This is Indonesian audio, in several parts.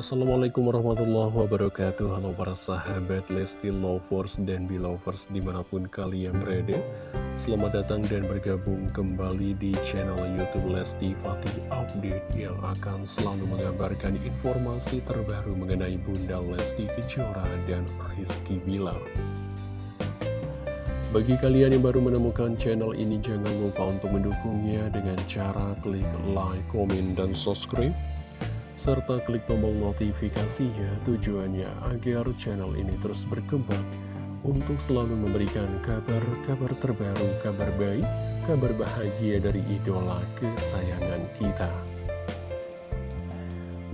Assalamualaikum warahmatullahi wabarakatuh. Halo para sahabat Lesti Lovers dan Belovers di mana pun kalian berada. Selamat datang dan bergabung kembali di channel Youtube Lesti Fatih Update Yang akan selalu mengabarkan informasi terbaru mengenai Bunda Lesti Kejora dan Rizky Bilar. Bagi kalian yang baru menemukan channel ini, jangan lupa untuk mendukungnya dengan cara klik like, komen, dan subscribe serta klik tombol notifikasinya tujuannya agar channel ini terus berkembang untuk selalu memberikan kabar-kabar terbaru, kabar baik, kabar bahagia dari idola kesayangan kita.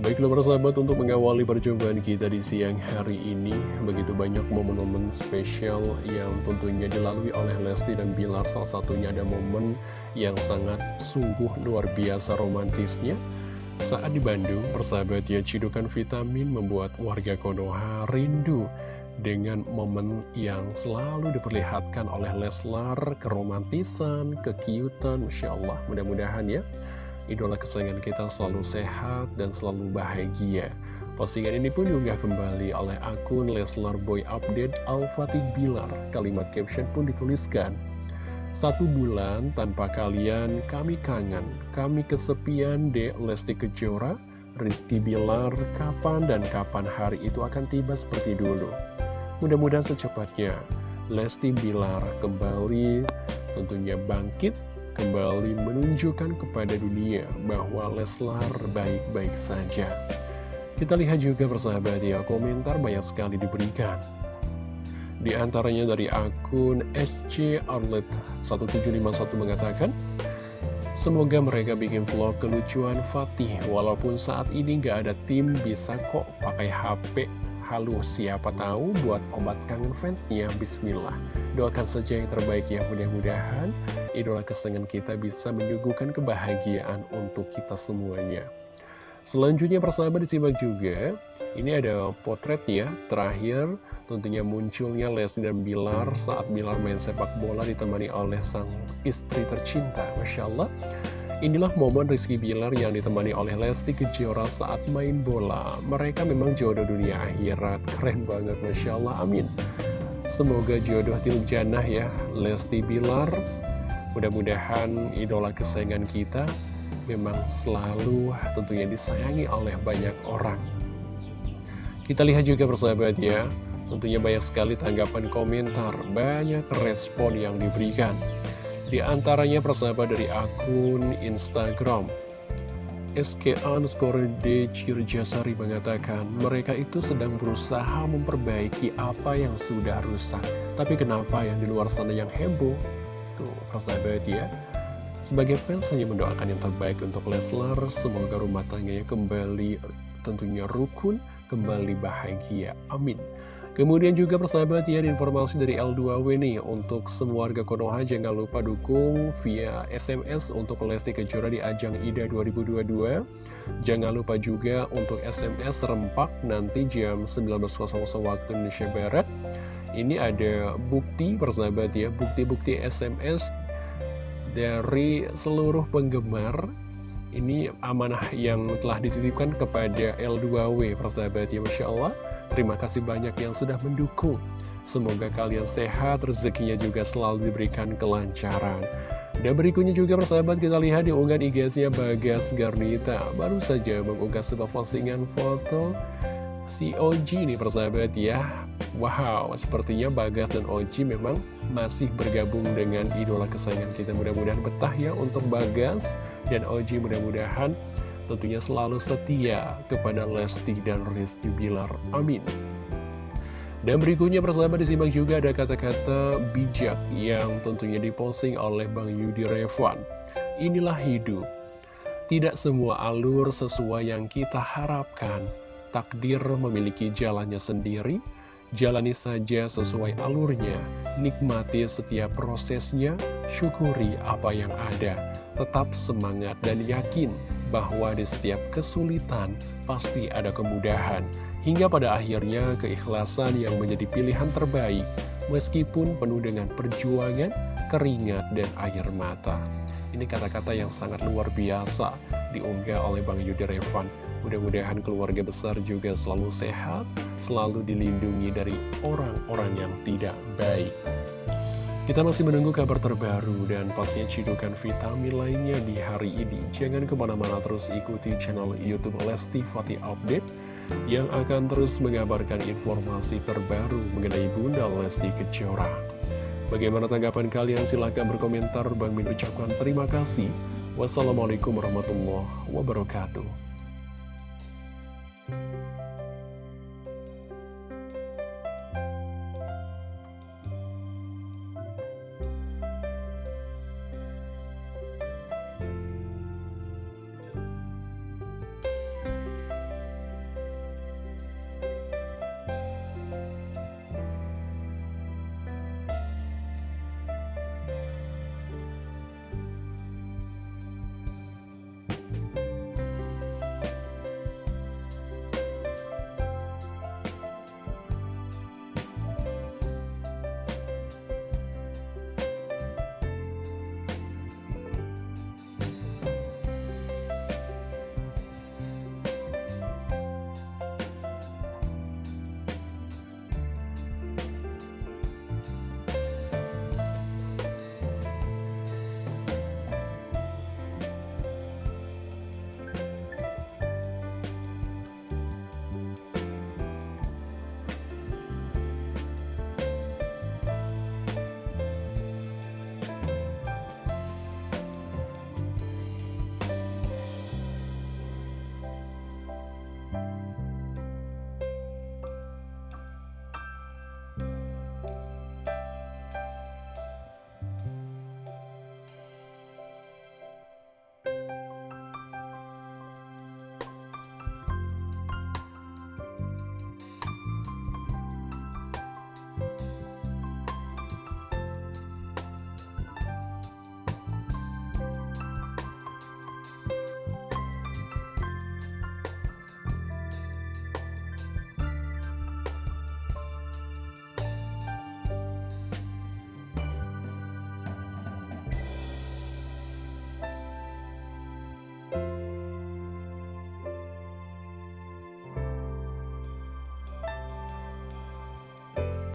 Baiklah para sahabat untuk mengawali perjumpaan kita di siang hari ini Begitu banyak momen-momen spesial yang tentunya dilalui oleh Lesti dan Bilar Salah satunya ada momen yang sangat sungguh luar biasa romantisnya saat di Bandung, persahabat ya, cidukan vitamin membuat warga Konoha rindu dengan momen yang selalu diperlihatkan oleh Leslar, keromantisan, kekiutan, Masya Allah, mudah-mudahan ya, idola kesayangan kita selalu sehat dan selalu bahagia. Postingan ini pun juga kembali oleh akun Leslar Boy Update Al-Fatih Bilar. Kalimat caption pun dituliskan, satu bulan tanpa kalian, kami kangen. Kami kesepian, Dek Lesti Kejora, Rizky Bilar, kapan dan kapan hari itu akan tiba seperti dulu. Mudah-mudahan secepatnya, Lesti Bilar kembali tentunya bangkit, kembali menunjukkan kepada dunia bahwa Leslar baik-baik saja. Kita lihat juga persahabat ya, komentar banyak sekali diberikan. Di antaranya dari akun SC Arlet 1751 mengatakan, Semoga mereka bikin vlog kelucuan Fatih, walaupun saat ini gak ada tim bisa kok pakai HP. Halo, siapa tahu buat obat kangen fansnya, Bismillah. Doakan saja yang terbaik ya, mudah-mudahan idola kesenangan kita bisa menyuguhkan kebahagiaan untuk kita semuanya. Selanjutnya persahabat disimak juga, ini ada potret ya, terakhir Tentunya munculnya Lesti dan Bilar saat Bilar main sepak bola ditemani oleh sang istri tercinta. Masya Allah. Inilah momen Rizky Bilar yang ditemani oleh Lesti Kejora saat main bola. Mereka memang jodoh dunia akhirat. Keren banget, Masya Allah. Amin. Semoga jodoh tiluk janah ya, Lesti Bilar. Mudah-mudahan idola kesayangan kita memang selalu tentunya disayangi oleh banyak orang. Kita lihat juga persahabat ya, Tentunya banyak sekali tanggapan komentar, banyak respon yang diberikan. Di antaranya persahabat dari akun Instagram. SK underscore D Cirjasari mengatakan mereka itu sedang berusaha memperbaiki apa yang sudah rusak. Tapi kenapa yang di luar sana yang heboh? Tuh, persahabat ya. Sebagai fans hanya mendoakan yang terbaik untuk Leslar, semoga rumah tangganya kembali tentunya rukun, kembali bahagia. Amin. Kemudian juga persahabat ya informasi dari L2W nih Untuk semua warga Konoha jangan lupa dukung via SMS untuk Lesti Kejora di ajang IDA 2022 Jangan lupa juga untuk SMS rempak nanti jam 19.00 waktu Indonesia Barat Ini ada bukti persahabat ya Bukti-bukti SMS dari seluruh penggemar ini amanah yang telah dititipkan kepada L2W persahabat ya Masya Allah Terima kasih banyak yang sudah mendukung. Semoga kalian sehat, rezekinya juga selalu diberikan kelancaran. Dan berikutnya juga persahabat kita lihat di unggahan IG-nya Bagas Garnita. Baru saja mengunggah sebuah postingan foto si Oji nih persahabat ya. Wow, sepertinya Bagas dan Oji memang masih bergabung dengan idola kesayangan kita. Mudah-mudahan betah ya untuk Bagas dan Oji mudah-mudahan tentunya selalu setia kepada Lesti dan Rizky Bilar. Amin. Dan berikutnya persahabat disimak juga ada kata-kata bijak yang tentunya diposting oleh Bang Yudi Revan. Inilah hidup. Tidak semua alur sesuai yang kita harapkan. Takdir memiliki jalannya sendiri. Jalani saja sesuai alurnya. Nikmati setiap prosesnya. Syukuri apa yang ada. Tetap semangat dan yakin bahwa di setiap kesulitan pasti ada kemudahan, hingga pada akhirnya keikhlasan yang menjadi pilihan terbaik, meskipun penuh dengan perjuangan, keringat, dan air mata. Ini kata-kata yang sangat luar biasa diunggah oleh Bang Yudi Revan. Mudah-mudahan keluarga besar juga selalu sehat, selalu dilindungi dari orang-orang yang tidak baik. Kita masih menunggu kabar terbaru dan pastinya cidukan vitamin lainnya di hari ini. Jangan ke mana-mana terus ikuti channel Youtube Lesti Fatih Update yang akan terus mengabarkan informasi terbaru mengenai Bunda Lesti Kejora. Bagaimana tanggapan kalian? Silahkan berkomentar. Bang Min ucapkan terima kasih. Wassalamualaikum warahmatullahi wabarakatuh. Bye.